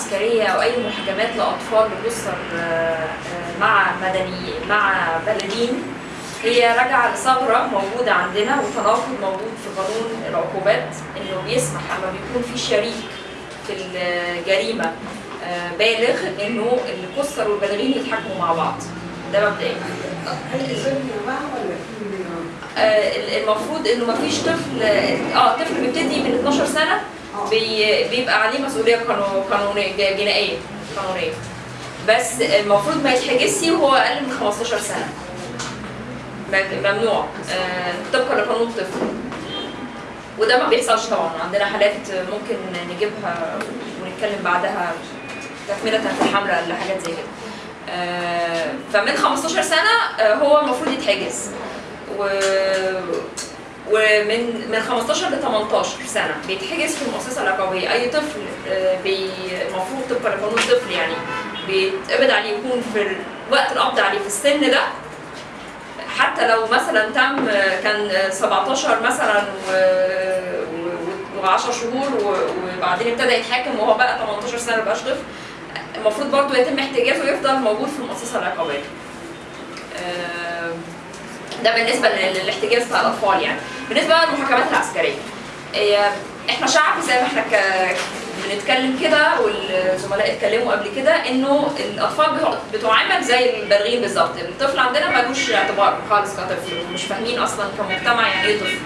العسكريه أو أي محاكمات لأطفال بتسر آه، مع مدني مع بالغين هي راجعة لثغرة موجودة عندنا وتناقض موجود في قانون العقوبات إنه بيسمح اما بيكون في شريك في الجريمة آه، بالغ إنه القصر والبالغين يتحاكموا مع بعض ده مبدئيا؟ آه، المفروض إنه مفيش طفل آه طفل بيبتدي من 12 سنة بي بيبقى عليه مسؤولية قانو- قانونية جنائية قانونية. بس المفروض ما يتحجزش وهو أقل من 15 سنة. ممنوع. آه، طبقا لقانون الطفل. وده ما بيحصلش طبعا. عندنا حالات ممكن نجيبها ونتكلم بعدها تكملة في الحملة لحاجات زي كده. آه، فمن 15 سنة آه، هو المفروض يتحجز. و ومن من 15 ل 18 سنة. بيتحجز في المؤسسه العقابيه أي طفل آه، المفروض طبقا لقانون الطفل يعني. بيتقبض عليه يكون في ال- وقت القبض عليه في السن ده. حتى لو مثلا تم آه، كان آه، 17 مثلا و10 شهور وبعدين ابتدى يتحاكم وهو بقى 18 سنة مبقاش طفل المفروض برضه يتم احتجازه ويفضل موجود في المؤسسه العقابيه. ده بالنسبة لل- للاحتجاز بتاع الأطفال يعني. بالنسبة للمحاكمات العسكرية. هي إحنا شعب زي ما إحنا ك... بنتكلم كده والزملاء اتكلموا قبل كده إنه الأطفال بتع- بتعامل زي البالغين بالظبط. الطفل عندنا ملوش اعتبار خالص كطفل ومش فاهمين أصلا كمجتمع يعني إيه طفل.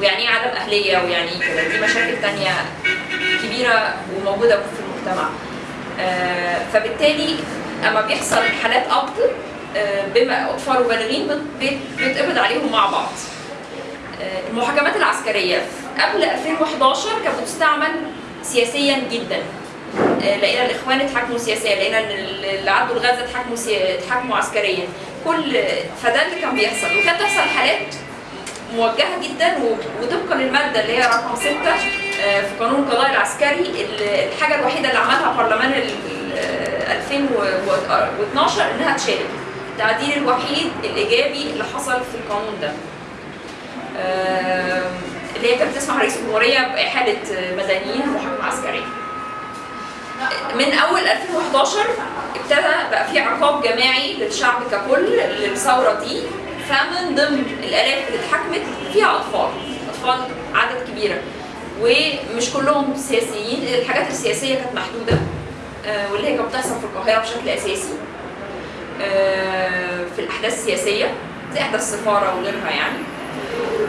ويعني إيه عدم أهلية ويعني إيه كده. دي مشاكل تانية كبيرة وموجودة في المجتمع. آه، فبالتالي أما بيحصل حالات قبض بما أطفال وبالغين بيتقبض عليهم مع بعض. آه، المحاكمات العسكرية قبل 2011 كانت بتستعمل سياسيا جدا. آه، لقينا الإخوان اتحاكموا سياسيا لقينا إن اللي عدوا الغزة اتحاكموا سي- اتحاكموا عسكريا. كل فده اللي كان بيحصل. وكانت تحصل حالات موجهة جدا وطبقا للمادة اللي هي رقم 6 آه، في قانون القضاء العسكري. ال- الحاجة الوحيدة اللي عملها برلمان ال- ال- 2012 إنها تشارك. التعديل الوحيد الإيجابي اللي حصل في القانون ده. اللي هي كانت تسمح رئيس الجمهورية بإحالة مدنيين محاكمه عسكريه من أول 2011 ابتدى بقى في عقاب جماعي للشعب ككل للثورة دي. فمن ضمن الالاف اللي اتحكمت فيها أطفال أطفال عدد كبيرة. ومش كلهم سياسيين الحاجات السياسية كانت محدودة آه، واللي هي كانت بتحصل في القاهرة بشكل أساسي. في الأحداث السياسية زي أحداث السفارة وغيرها يعني.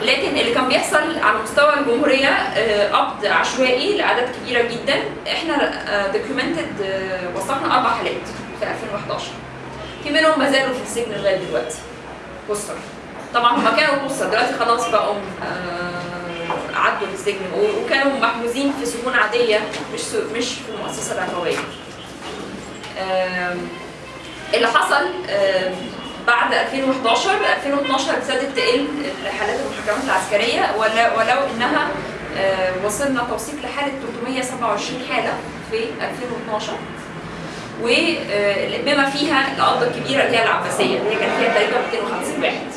لكن اللي كان بيحصل على مستوى الجمهورية آه، قبض عشوائي لأعداد كبيرة جدا. إحنا دوكيومنتد وثقنا أربع حالات في 2011 في منهم ما زالوا في السجن لغاية دلوقتي. قصر طبعا هم كانوا قصر دلوقتي خلاص بقوا آه، عدوا للسجن و- وكانوا محجوزين في سجون عادية مش مش في المؤسسه العقابيه آم، اللي حصل بعد 2011 2012 ابتدت تقل حالات المحاكمات العسكرية ولو إنها وصلنا توثيق لحالة 327 حالة في 2012 وبما فيها القبضه الكبيرة اللي هي العباسية اللي كان فيها تقريبا 250 واحد.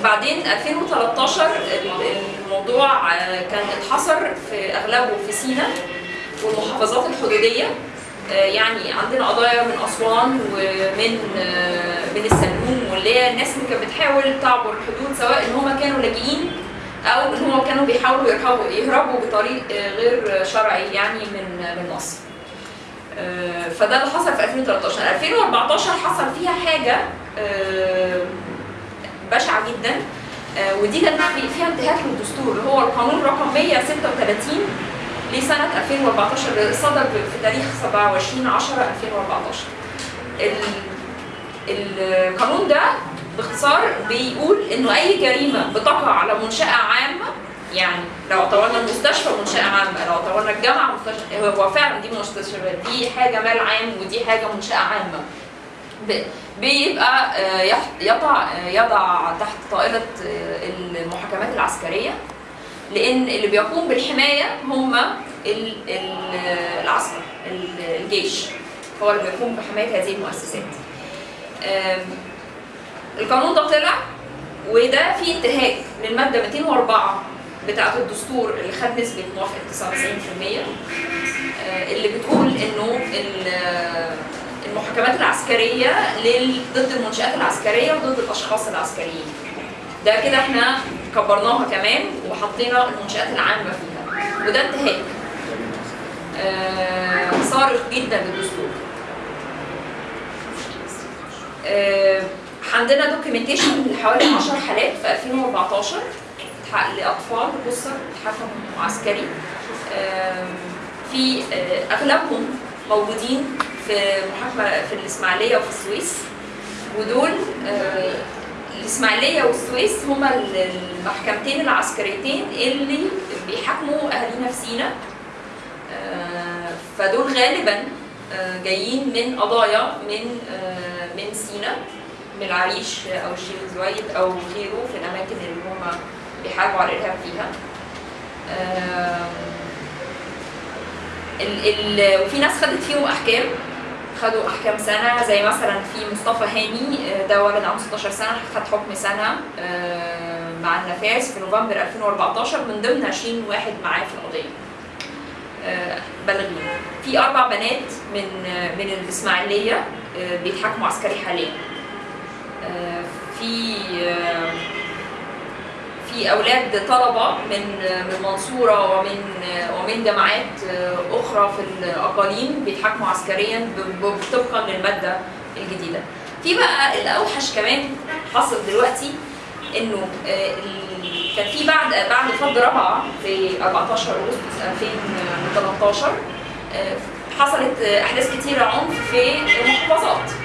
وبعدين 2013 ال- الموضوع آه، كان اتحصر في أغلبه في سيناء والمحافظات الحدودية. يعني عندنا قضايا من أسوان ومن آه، من السلوم واللي هي الناس اللي كانت بتحاول تعبر الحدود سواء إن هم كانوا لاجئين أو إن هم كانوا بيحاولوا يهربوا يهربوا بطريق آه، غير شرعي يعني من من مصر. آه، فده اللي حصل في 2013 2014 حصل فيها حاجة آه، بشعة جدا. آه، ودي كانت في- فيها انتهاك للدستور اللي هو القانون رقم 136 لسنة 2014 اللي صدر في تاريخ 27 10 2014 ال- القانون ده باختصار بيقول إنه أي جريمة بتقع على منشأة عامه يعني لو اعتبرنا المستشفى منشأة عامه لو اعتبرنا الجامعة مستشفى هو فعلا دي مستشفيات دي حاجة مال عام ودي حاجة منشأة عامه بيبقى آه، يضع يضع تحت طائله آه، المحاكمات العسكرية. لأن اللي بيقوم بالحماية هم ال- ال- العسكر ال- الجيش. هو اللي بيقوم بحماية هذه المؤسسات. القانون ده طلع وده فيه انتهاك للمادة 204 بتاعة الدستور اللي خد نسبة موافقة 99% آه، اللي بتقول إنه ال- المحاكمات العسكرية ضد المنشآت العسكرية وضد الأشخاص العسكريين. ده كده إحنا كبرناها كمان وحطينا المنشآت العامة فيها. وده انتهاك. آه، صارخ جدا للدستور. آه، عندنا دوكيومنتيشن لحوالي 10 حالات في 2014 اتحقق لأطفال قصر اتحكم معسكري آم، في آه، أغلبهم موجودين في محاكمة في الإسماعيلية وفي السويس. ودول آه، الإسماعيلية والسويس هما ال- المحكمتين العسكريتين اللي بيحاكموا اهالينا في سينا آه، فدول غالبا آه، جايين من قضايا من آه، من سينا من العريش أو الشيخ زويد أو غيره في الأماكن اللي هم بيحاربوا على الإرهاب فيها. ال ال وفي ناس خدت فيهم أحكام. خدوا أحكام سنة زي مثلا في مصطفى هاني آه، ده ولد عنده 16 سنة خد حكم سنة آه، مع النفاذ في نوفمبر 2014 من ضمن 20 واحد معاه في القضية. آه، بالغين في أربع بنات من من الإسماعيلية بيتحاكموا عسكري حاليا. في في أولاد طلبة من من المنصوره ومن ومن جامعات أخرى في الأقاليم بيتحاكموا عسكريا طبقا للمادة الجديدة. في بقى الأوحش كمان حصل دلوقتي إنه آه، كان في بعد بعد فض رابعه في 14 أغسطس 2013 آه، حصلت آه، أحداث كتيرة عنف في المحافظات.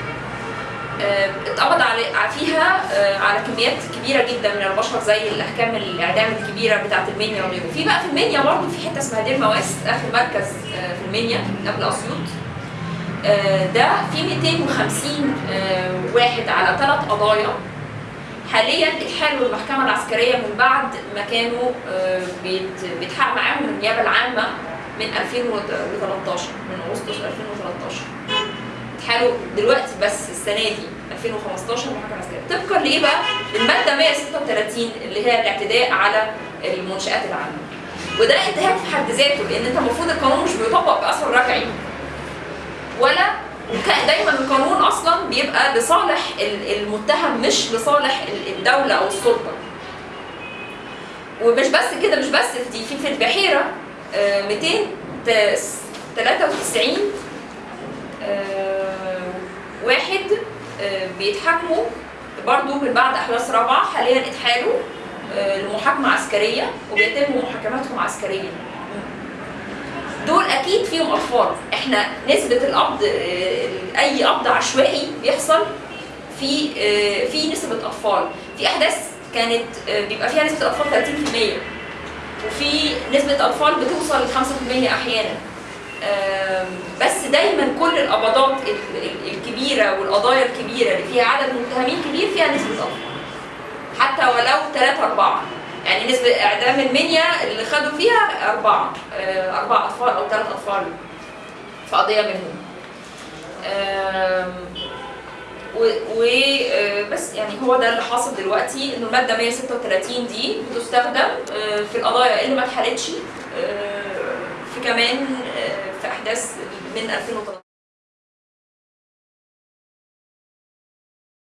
آه، اتقبض على فيها آه، على كميات كبيرة جدا من البشر زي الأحكام الاعدام الكبيرة بتاعة المنيا وغيره. في بقى في المنيا برضه في حتة اسمها دير مواس آخر مركز آه، في المنيا قبل أسيوط. ده في 250 آه، واحد على ثلاث قضايا. حاليا اتحالوا المحكمه العسكرية من بعد ما كانوا بيت- بيتحقق معاهم النيابة العامة من 2013 من أغسطس 2013 اتحالوا دلوقتي بس السنة دي 2015 محاكمه عسكريه طبقا لإيه بقى؟ المادة 136 اللي هي الاعتداء على المنشآت العامة. وده انتهاك في حد ذاته لأن أنت المفروض القانون مش بيطبق بأثر رجعي. ولا دايما القانون أصلا بيبقى لصالح ال- المتهم مش لصالح ال- الدولة أو السلطة. ومش بس كده مش بس دي في في البحيرة آه، 293 آه، واحد آه، بيتحاكموا برضو من بعد أحداث رابعة حاليا اتحالوا آه، لمحاكمة عسكرية وبيتم محاكماتهم عسكريا. دول أكيد فيهم أطفال. إحنا نسبة القبض آه، أي قبض عشوائي بيحصل في في نسبة أطفال. في أحداث كانت بيبقى فيها نسبة أطفال 30% وفي نسبة أطفال بتوصل ل 5% أحيانا. بس دايما كل القبضات ال- ال- الكبيرة والقضايا الكبيرة اللي فيها عدد متهمين كبير فيها نسبة اطفال حتى ولو 3 4 يعني نسبة إعدام المنيا اللي خدوا فيها أربعة. آه، أربع أطفال أو ثلاث أطفال في قضية منهم. وبس يعني هو ده اللي حاصل دلوقتي إنه المادة 136 دي بتستخدم آه، في القضايا اللي ما اتحلتش آه، في كمان آه، في أحداث من 2013